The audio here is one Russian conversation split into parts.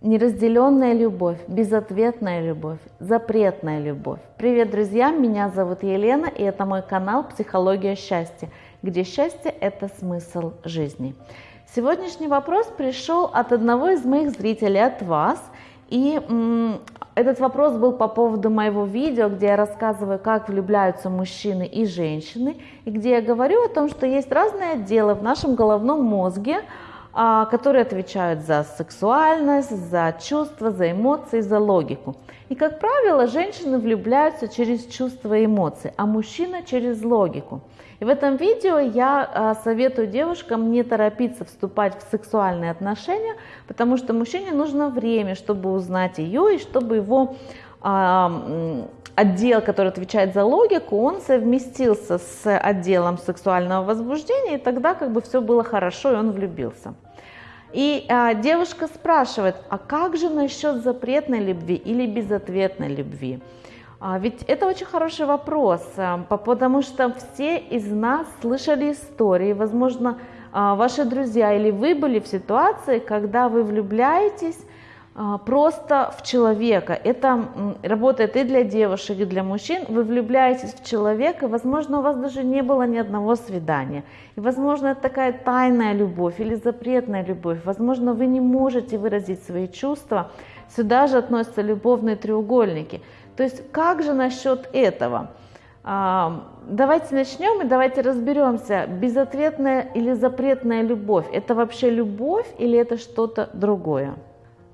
Неразделенная любовь, безответная любовь, запретная любовь. Привет, друзья! Меня зовут Елена, и это мой канал «Психология счастья», где счастье – это смысл жизни. Сегодняшний вопрос пришел от одного из моих зрителей, от вас. И этот вопрос был по поводу моего видео, где я рассказываю, как влюбляются мужчины и женщины, и где я говорю о том, что есть разные отделы в нашем головном мозге, которые отвечают за сексуальность, за чувства, за эмоции, за логику. И, как правило, женщины влюбляются через чувства и эмоции, а мужчина через логику. И в этом видео я а, советую девушкам не торопиться вступать в сексуальные отношения, потому что мужчине нужно время, чтобы узнать ее и чтобы его а, отдел, который отвечает за логику, он совместился с отделом сексуального возбуждения, и тогда как бы все было хорошо, и он влюбился. И а, девушка спрашивает, а как же насчет запретной любви или безответной любви? А, ведь это очень хороший вопрос, а, потому что все из нас слышали истории, возможно, а, ваши друзья или вы были в ситуации, когда вы влюбляетесь просто в человека. Это работает и для девушек, и для мужчин. Вы влюбляетесь в человека, возможно, у вас даже не было ни одного свидания. И, возможно, это такая тайная любовь или запретная любовь. Возможно, вы не можете выразить свои чувства. Сюда же относятся любовные треугольники. То есть, как же насчет этого? А, давайте начнем и давайте разберемся, безответная или запретная любовь. Это вообще любовь или это что-то другое?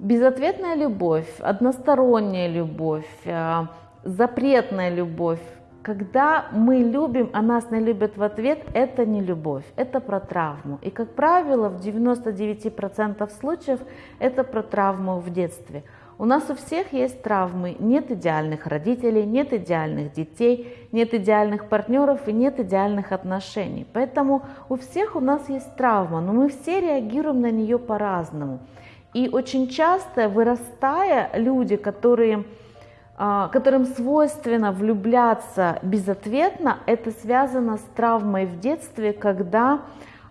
Безответная любовь, односторонняя любовь, э, запретная любовь. Когда мы любим, а нас не любят в ответ, это не любовь, это про травму. И, как правило, в 99% случаев это про травму в детстве. У нас у всех есть травмы. Нет идеальных родителей, нет идеальных детей, нет идеальных партнеров и нет идеальных отношений. Поэтому у всех у нас есть травма, но мы все реагируем на нее по-разному. И очень часто, вырастая, люди, которые, а, которым свойственно влюбляться безответно, это связано с травмой в детстве, когда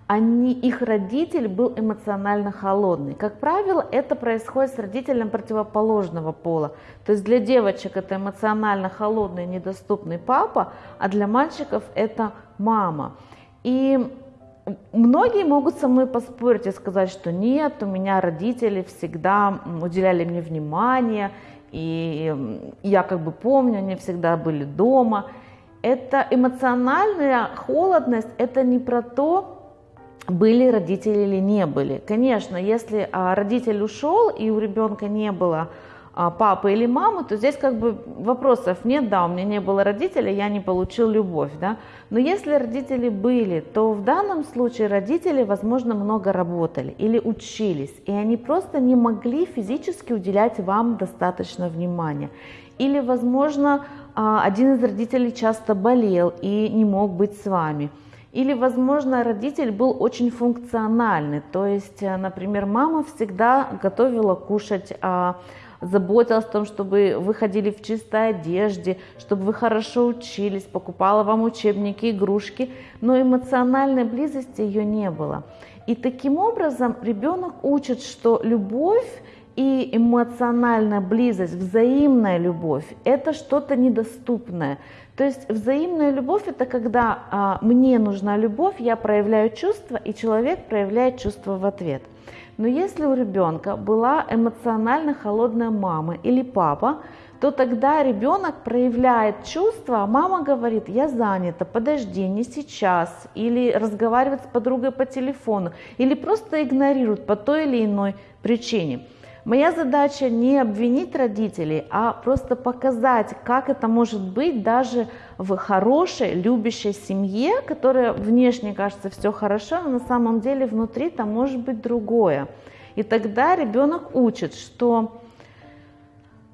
они, их родитель был эмоционально холодный. Как правило, это происходит с родителем противоположного пола. То есть для девочек это эмоционально холодный, недоступный папа, а для мальчиков это мама. И Многие могут со мной поспорить и сказать, что нет, у меня родители всегда уделяли мне внимание, и я как бы помню, они всегда были дома. Это эмоциональная холодность, это не про то, были родители или не были. Конечно, если а, родитель ушел и у ребенка не было папы или мамы, то здесь как бы вопросов нет, да, у меня не было родителей, я не получил любовь, да. Но если родители были, то в данном случае родители, возможно, много работали или учились, и они просто не могли физически уделять вам достаточно внимания. Или, возможно, а, один из родителей часто болел и не мог быть с вами. Или, возможно, родитель был очень функциональный, то есть, э, например, мама всегда готовила кушать а, заботилась о том, чтобы вы ходили в чистой одежде, чтобы вы хорошо учились, покупала вам учебники, игрушки, но эмоциональной близости ее не было. И таким образом ребенок учит, что любовь и эмоциональная близость, взаимная любовь – это что-то недоступное. То есть взаимная любовь – это когда а, мне нужна любовь, я проявляю чувства, и человек проявляет чувства в ответ. Но если у ребенка была эмоционально холодная мама или папа, то тогда ребенок проявляет чувства, а мама говорит, я занята, подожди, не сейчас, или разговаривает с подругой по телефону, или просто игнорирует по той или иной причине. Моя задача не обвинить родителей, а просто показать, как это может быть даже в хорошей, любящей семье, которая внешне кажется все хорошо, но на самом деле внутри там может быть другое. И тогда ребенок учит, что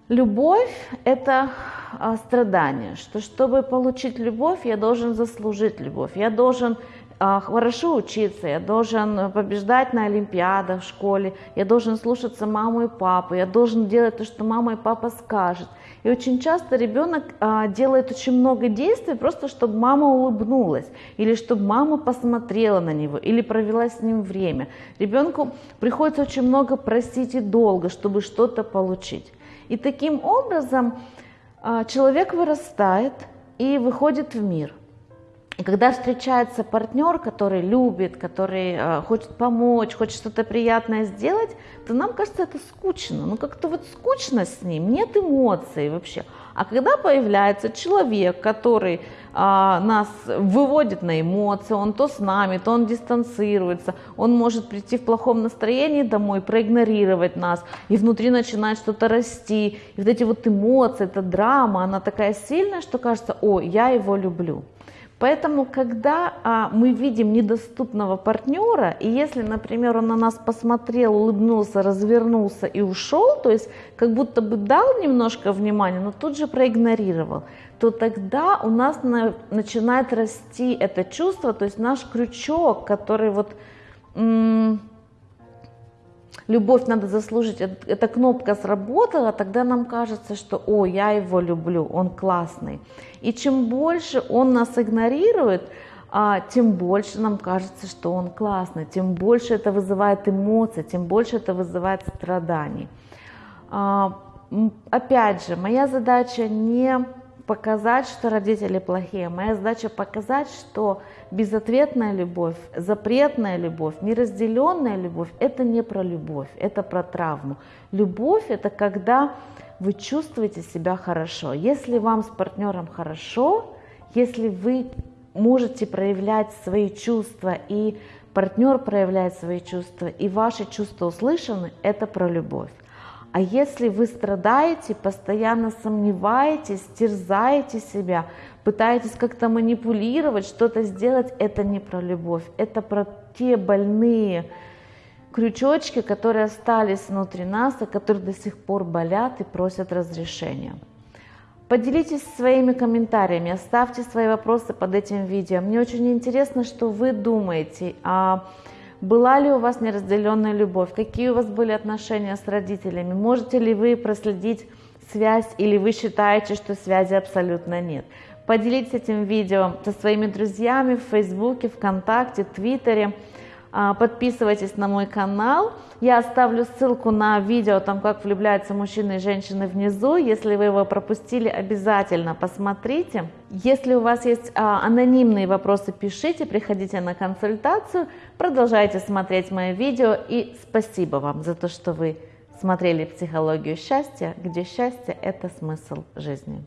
любовь – это а, страдание, что чтобы получить любовь, я должен заслужить любовь, я должен хорошо учиться, я должен побеждать на олимпиадах в школе, я должен слушаться маму и папу, я должен делать то, что мама и папа скажут. И очень часто ребенок а, делает очень много действий просто, чтобы мама улыбнулась, или чтобы мама посмотрела на него, или провела с ним время. Ребенку приходится очень много просить и долго, чтобы что-то получить. И таким образом а, человек вырастает и выходит в мир. И когда встречается партнер, который любит, который э, хочет помочь, хочет что-то приятное сделать, то нам кажется это скучно. Ну как-то вот скучно с ним, нет эмоций вообще. А когда появляется человек, который а, нас выводит на эмоции, он то с нами, то он дистанцируется, он может прийти в плохом настроении домой, проигнорировать нас, и внутри начинает что-то расти. И вот эти вот эмоции, эта драма, она такая сильная, что кажется, о, я его люблю. Поэтому, когда а, мы видим недоступного партнера, и если, например, он на нас посмотрел, улыбнулся, развернулся и ушел, то есть как будто бы дал немножко внимания, но тут же проигнорировал, то тогда у нас на, начинает расти это чувство, то есть наш крючок, который вот любовь надо заслужить, эта кнопка сработала, тогда нам кажется, что, о, я его люблю, он классный. И чем больше он нас игнорирует, а, тем больше нам кажется, что он классный, тем больше это вызывает эмоции, тем больше это вызывает страданий. А, опять же, моя задача не показать, что родители плохие. Моя задача показать, что безответная любовь, запретная любовь, неразделенная любовь – это не про любовь, это про травму. Любовь – это когда вы чувствуете себя хорошо. Если вам с партнером хорошо, если вы можете проявлять свои чувства и партнер проявляет свои чувства, и ваши чувства услышаны, это про любовь. А если вы страдаете, постоянно сомневаетесь, терзаете себя, пытаетесь как-то манипулировать, что-то сделать, это не про любовь, это про те больные крючочки, которые остались внутри нас, и которые до сих пор болят и просят разрешения. Поделитесь своими комментариями, оставьте свои вопросы под этим видео. Мне очень интересно, что вы думаете о была ли у вас неразделенная любовь? Какие у вас были отношения с родителями? Можете ли вы проследить связь или вы считаете, что связи абсолютно нет? Поделитесь этим видео со своими друзьями в Фейсбуке, ВКонтакте, Твиттере. А, подписывайтесь на мой канал. Я оставлю ссылку на видео, там как влюбляются мужчины и женщины внизу. Если вы его пропустили, обязательно посмотрите. Если у вас есть а, анонимные вопросы, пишите, приходите на консультацию. Продолжайте смотреть мои видео и спасибо вам за то, что вы смотрели «Психологию счастья», где счастье – это смысл жизни.